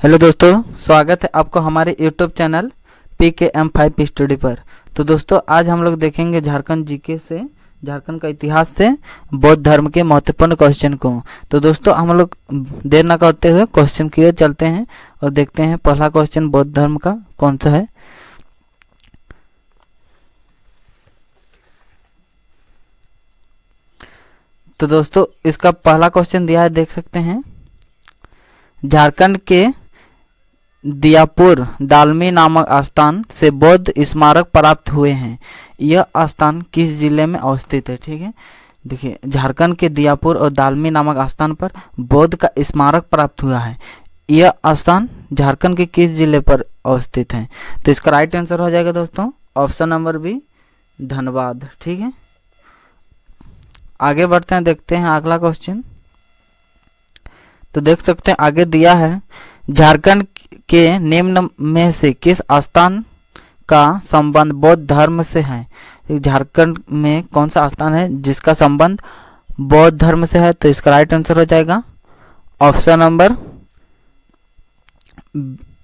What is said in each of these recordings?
Hello दोस्तों, स्वागत है आपको हमारे YouTube channel P K M five study पर। तो दोस्तों, आज हम लोग देखेंगे झारखंड जीके से, झारखंड का इतिहास से, बौद्ध धर्म के महत्वपूर्ण क्वेश्चन को। तो दोस्तों, हम लोग देर न करते हुए क्वेश्चन की ओर चलते हैं और देखते हैं पहला क्वेश्चन बौद्ध धर्म का कौन सा है। तो दोस्तों, इसका पहला क्वेश्चन दिया है, देख सकते हैं। झारखंड के दियापुर, दालमी नामक स्थान से बौद्ध स्मारक प्राप्त हुए हैं। यह स्थान किस ज़िले में अवस्थित है? ठीक है? देखिए, झारखंड के दियापुर और दालमी नामक स्थान पर बौद्ध का स्मारक प्राप्त हुआ है। यह स्थान झारखंड के किस ज़िले पर अवस्थित है? तो इसका राइट आंसर हो जाएगा दोस्तों ऑप्शन नंबर बी धनबाद। ठीक है? आगे बढ़ते हैं, देखते हैं अगला क्वेश्चन तो देख सकते हैं, आगे दिया है, झारखंड के निम्न में से किस स्थान का संबंध बौद्ध धर्म से है? झारखंड में कौन सा स्थान है जिसका संबंध बौद्ध धर्म से है? तो इसका राइट आंसर हो जाएगा। ऑप्शन नंबर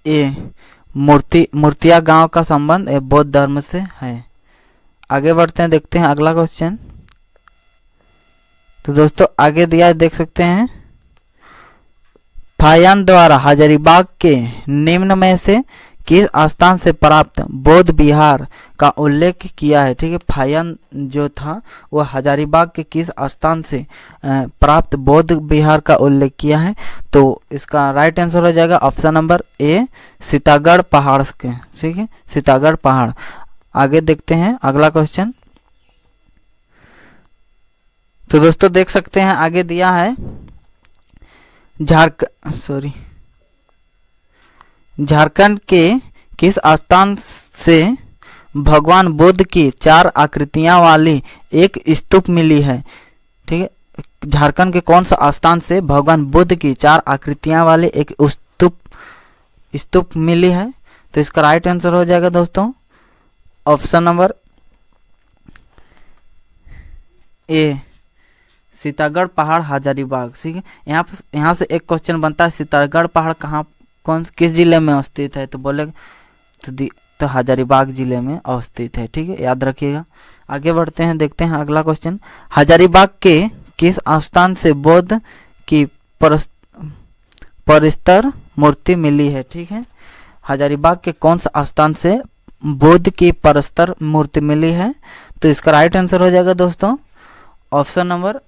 ए मूर्ति, मूर्तिया गाँव का संबंध बौद्ध धर्म से है। आगे बढ़ते हैं, देखते हैं अगला क्वेश्चन तो दोस्तों, आगे दिया देख सकते हैं। फायन द्वारा हजारीबाग के निम्न में से किस स्थान से प्राप्त बौद्ध विहार का उल्लेख किया है? ठीक है फायन जो था, वो हजारीबाग के किस स्थान से प्राप्त बौद्ध विहार का उल्लेख किया है? तो इसका राइट आंसर हो जाएगा ऑप्शन नंबर ए सीतागढ़ पहाड़ के। ठीक है, सीतागढ़ पहाड़। आगे देखते हैं, अगला क्वेश्चन तो दोस्तों देख सकते हैं, आगे दिया है झारखंड सॉरी झारखंड के किस स्थान से भगवान बुद्ध की चार आकृतियाँ वाली एक स्तूप मिली है? ठीक है? झारखंड के कौन सा स्थान से भगवान बुद्ध की चार आकृतियाँ वाली एक स्तूप स्तूप मिली है? तो इसका राइट आंसर हो जाएगा दोस्तों। ऑप्शन नंबर ए सीतागढ़ पहाड़ हजारीबाग ठीक है? यहाँ पर यहाँ से एक क्वेश्चन बनता है सीतागढ़ पहाड़ कहाँ कौन किस ज़िले में अवस्थित है? तो बोले तो, तो हजारीबाग ज़िले में अवस्थित है ठीक है? याद रखिएगा। आगे बढ़ते हैं देखते हैं अगला क्वेश्चन हजारीबाग के किस स्थान से बौद्ध की परिस्तर मूर्ति मिली है ठीक है? हजारीबाग के कौन सा स्थान से बुद्ध की परस्तर मूर्ति मिली है? तो इसका राइट आंसर हो जाएगा दोस्तों। Option number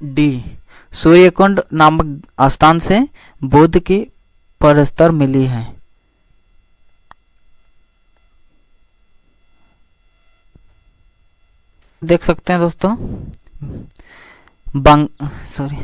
D. सूर्यकुंड नामक स्थान से बुद्ध की परस्तर मिली है। देख सकते हैं दोस्तों। बंग सॉरी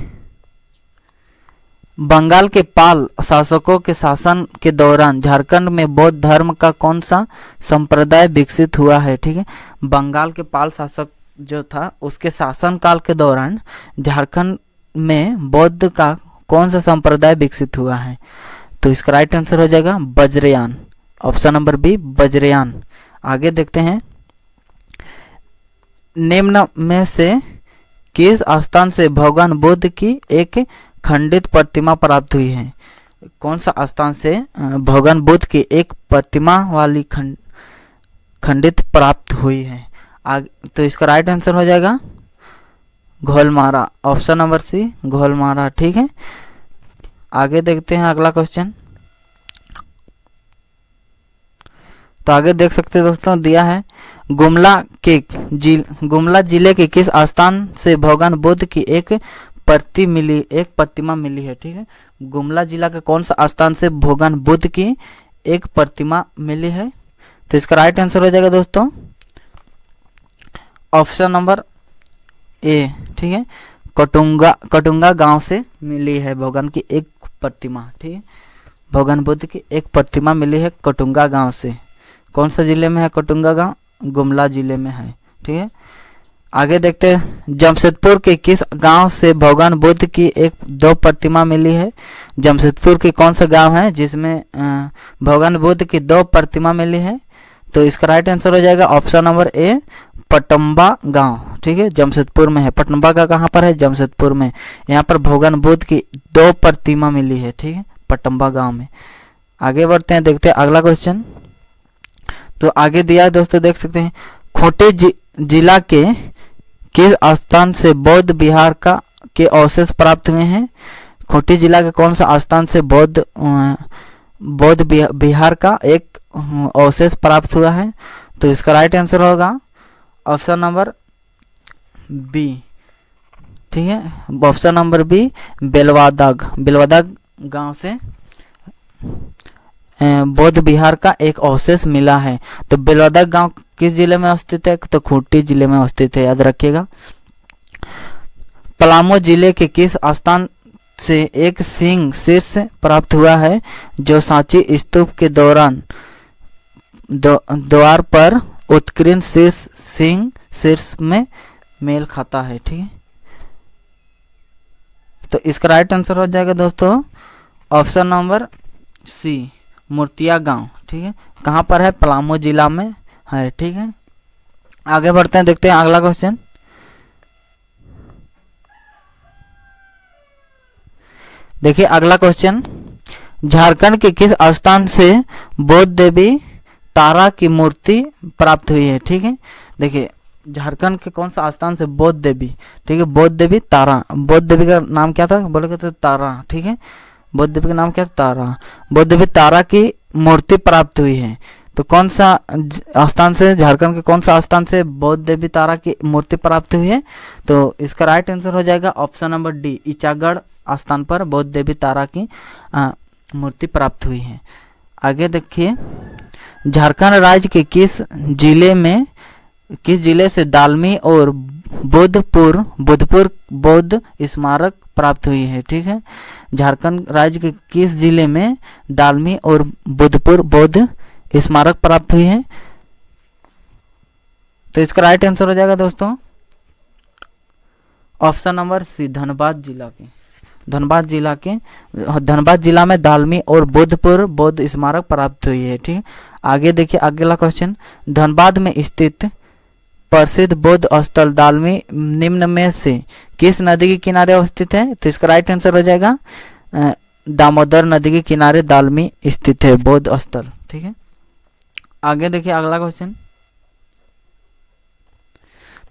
बंगाल के पाल शासकों के शासन के दौरान झारखंड में बौद्ध धर्म का कौन सा संप्रदाय विकसित हुआ है? ठीक है। बंगाल के पाल शासक जो था, उसके शासन काल के दौरान झारखंड में बौद्ध का कौन सा संप्रदाय विकसित हुआ है? तो इसका राइट आंसर हो जाएगा Vajrayana. Option number B Vajrayana. आगे देखते हैं। निम्न में से किस स्थान से भगवान बुद्ध की एक खंडित प्रतिमा प्राप्त हुई है? कौन सा स्थान से भगवान बुद्ध की एक प्रतिमा वाली खंड, खंडित प्राप्त हुई है? आगे तो इसका राइट आंसर हो जाएगा घोलमारा। ऑप्शन नंबर सी घोलमारा। ठीक है? आगे देखते हैं अगला क्वेश्चन तो आगे देख सकते हैं दोस्तों, दिया है, गुमला के जिल, गुमला ज़िले के किस स्थान से भगवान बुद्ध की एक प्रति मिली, एक प्रतिमा मिली है? ठीक है? गुमला जिला के कौन सा स्थान से भगवान बुद्ध की एक प्रतिमा मिली है? तो इसका राइट आंसर हो जाएगा दोस्तों। ऑप्शन नंबर ए, ठीक है? कटुंगा कटुंगा गाँव से मिली है भगवान की एक प्रतिमा, ठीक है? भगवान बुद्ध की एक प्रतिमा मिली है कटुंगा गाँव से। कौन सा ज़िले में है कटुंगा गाँव? गुमला ज़िले में है, ठीक है? आगे देखते हैं, जमशेदपुर के किस गाँव से भगवान बुद्ध की एक, दो प्रतिमा मिली है? जमशेदपुर के कौन सा गाँव है जिसमें भगवान बुद्ध की दो प्रतिमा मिली है? तो इसका राइट आंसर हो जाएगा ऑप्शन नंबर ए पटम्बा गाँव ठीक है? जमशेदपुर में है। पटम्बा का कहाँ पर है? जमशेदपुर में। यहाँ पर भगवान बुद्ध की दो प्रतिमा मिली है ठीक है? पटम्बा गाँव में। आगे बढ़ते हैं देखते हैं अगला क्वेश्चन तो आगे दिया है दोस्तों देख सकते हैं। खोटे जि, जिला के किस स्थान से बौद्ध बिहार का के अवशेष प्राप्त हुए हैं? खोटी जिला के कौन सा स्थान से बौद्ध बौद्ध बिहार का एक अवशेष प्राप्त हुआ है। तो इसका राइट आंसर होगा ऑप्शन नंबर बी ठीक है? Option number B Belwadag. Belwadag गाँव से बौद्ध बिहार का एक अवशेष मिला है। तो बेलवादाग गाँव किस ज़िले में अवस्थित है? तो खूंटी ज़िले में अवस्थित है। याद रखिएगा। पलामू ज़िले के किस स्थान से एक सिंह शीर्ष प्राप्त हुआ है, जो सांची स्तूप के दौरान द्वार पर उत्कीर्ण शीर्ष सिंह शीर्ष में मेल खाता है, ठीक है? तो इसका राइट आंसर हो जाएगा दोस्तों ऑप्शन नंबर सी मूर्तिया गाँव, ठीक है? कहाँ पर है? पलामू जिला में है, ठीक है? आगे बढ़ते हैं, देखते हैं अगला क्वेश्चन देखिए, अगला क्वेश्चन झारखंड के किस स्थान से बौद्ध देवी तारा की मूर्ति प्राप्त हुई है? ठीक है? देखिए, झारखंड के कौन सा स्थान से बौद्ध देवी? ठीक है, बौद्ध देवी तारा। बौद्ध देवी का नाम क्या था? बोले तो तारा। ठीक है? बौद्ध देवी का नाम क्या? था तारा। बौद्ध देवी तारा की मूर्ति प्राप्त हुई है। तो कौन सा स्थान से, झारखंड के कौन सा स्थान से बौद्ध देवी तारा की मूर्ति प्राप्त हुई है? तो इसका राइट आंसर हो जाएगा ऑप्शन नंबर डी इचागढ़। स्थान पर बौद्ध देवी तारा की मूर्ति प्राप्त हुई है। आगे देखिए, झारखंड राज्य के किस ज़िले में, किस ज़िले से दालमी और बुद्धपुर बुद्धपुर बौद्ध स्मारक प्राप्त हुई है? ठीक है। झारखंड राज्य के किस ज़िले में दालमी और बुद्धपुर बौद्ध स्मारक प्राप्त हुई है? तो इसका राइट आंसर हो जाएगा दोस्तों। ऑप्शन नंबर सी, धनबाद जिला के। धनबाद जिला के, धनबाद जिला में दालमी और बुद्धपुर बौद्ध स्मारक प्राप्त हुई है, ठीक? आगे देखिए, अगला क्वेश्चन धनबाद में स्थित प्रसिद्ध बौद्ध स्थल दालमी निम्न में से किस नदी के किनारे अवस्थित है? तो इसका राइट आंसर हो जाएगा दामोदर नदी के किनारे दालमी स्थित है बौद्ध स्थल, ठीक है? आगे देखिए, अगला क्वेश्चन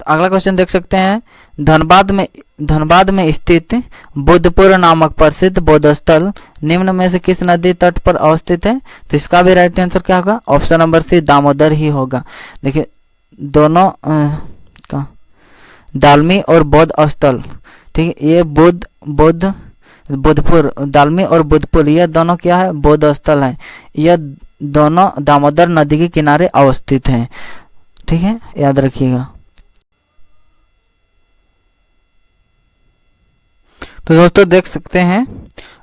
अगला क्वेश्चन देख सकते हैं। धनबाद में धनबाद में स्थित बुद्धपुर नामक प्रसिद्ध बौद्ध स्थल निम्न में से किस नदी तट पर अवस्थित है? तो इसका भी राइट आंसर क्या होगा? ऑप्शन नंबर सी दामोदर ही होगा। देखिए, दोनों का, दालमी और बौद्ध स्थल, ठीक है? ये बुद्ध बुद्ध, बुद्धपुर, दालमी और बुद्धपुर यह दोनों क्या है? बौद्ध स्थल है। यह दोनों दामोदर नदी के किनारे अवस्थित हैं। ठीक है? याद रखिएगा। तो दोस्तों देख सकते हैं,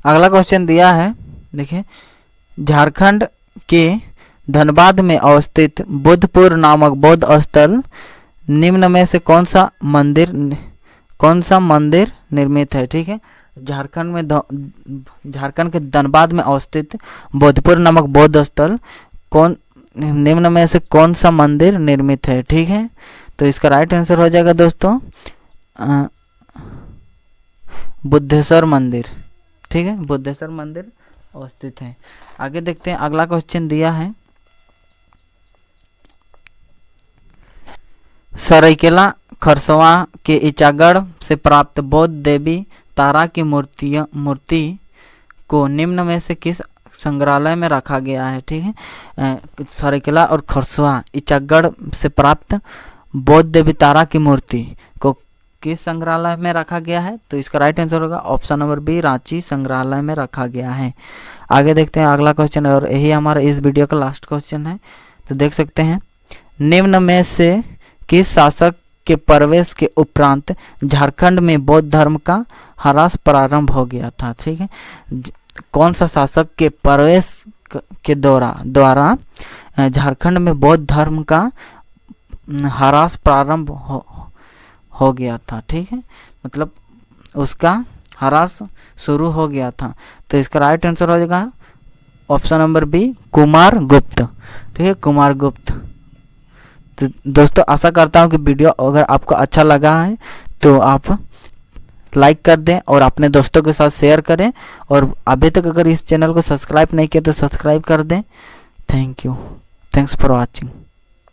अगला क्वेश्चन दिया है, देखिए, झारखंड के धनबाद में अवस्थित बुद्धपुर नामक बौद्ध स्थल निम्न में से कौन सा मंदिर, कौन सा मंदिर निर्मित है? ठीक है, झारखंड में झारखंड के धनबाद में अवस्थित बोधपुर नामक बौद्ध स्थल कौन, निम्न में से कौन सा मंदिर निर्मित है? ठीक है तो इसका राइट आंसर हो जाएगा दोस्तों बुद्धेश्वर मंदिर। ठीक है? बुद्धेश्वर मंदिर अवस्थित है। आगे देखते हैं, अगला क्वेश्चन दिया है। सरायकेला, खरसवा के इचागढ़ से प्राप्त बौद्ध देवी तारा की मूर्तियाँ, मूर्ति को निम्न में से किस संग्रहालय में रखा गया है? ठीक है? सरायकेला और खरसुआ इचागढ़ से प्राप्त बौद्ध देवी तारा की मूर्ति। किस संग्रहालय में रखा गया है? तो इसका राइट आंसर होगा ऑप्शन नंबर बी रांची संग्रहालय में रखा गया है। आगे देखते हैं अगला क्वेश्चन और यही हमारा इस वीडियो का लास्ट क्वेश्चन है। तो देख सकते हैं, निम्न में से किस शासक के प्रवेश के उपरांत झारखंड में बौद्ध धर्म का हरास प्रारंभ हो गया था? ठीक है कौन सा शासक के प्रवेश के द्वारा द्वारा झारखंड में बौद्ध धर्म का हरास प्रारंभ हो गया था, ठीक है? मतलब उसका हरास शुरू हो गया था। तो इसका राइट आंसर हो जाएगा ऑप्शन नंबर बी कुमार गुप्त। ठीक है, कुमार गुप्त। तो दोस्तों, आशा करता हूँ कि वीडियो अगर आपको अच्छा लगा है तो आप लाइक कर दें और अपने दोस्तों के साथ शेयर करें। और अभी तक अगर इस चैनल को सब्सक्राइब नहीं किया तो सब्सक्राइब कर दें। Thank you thanks for watching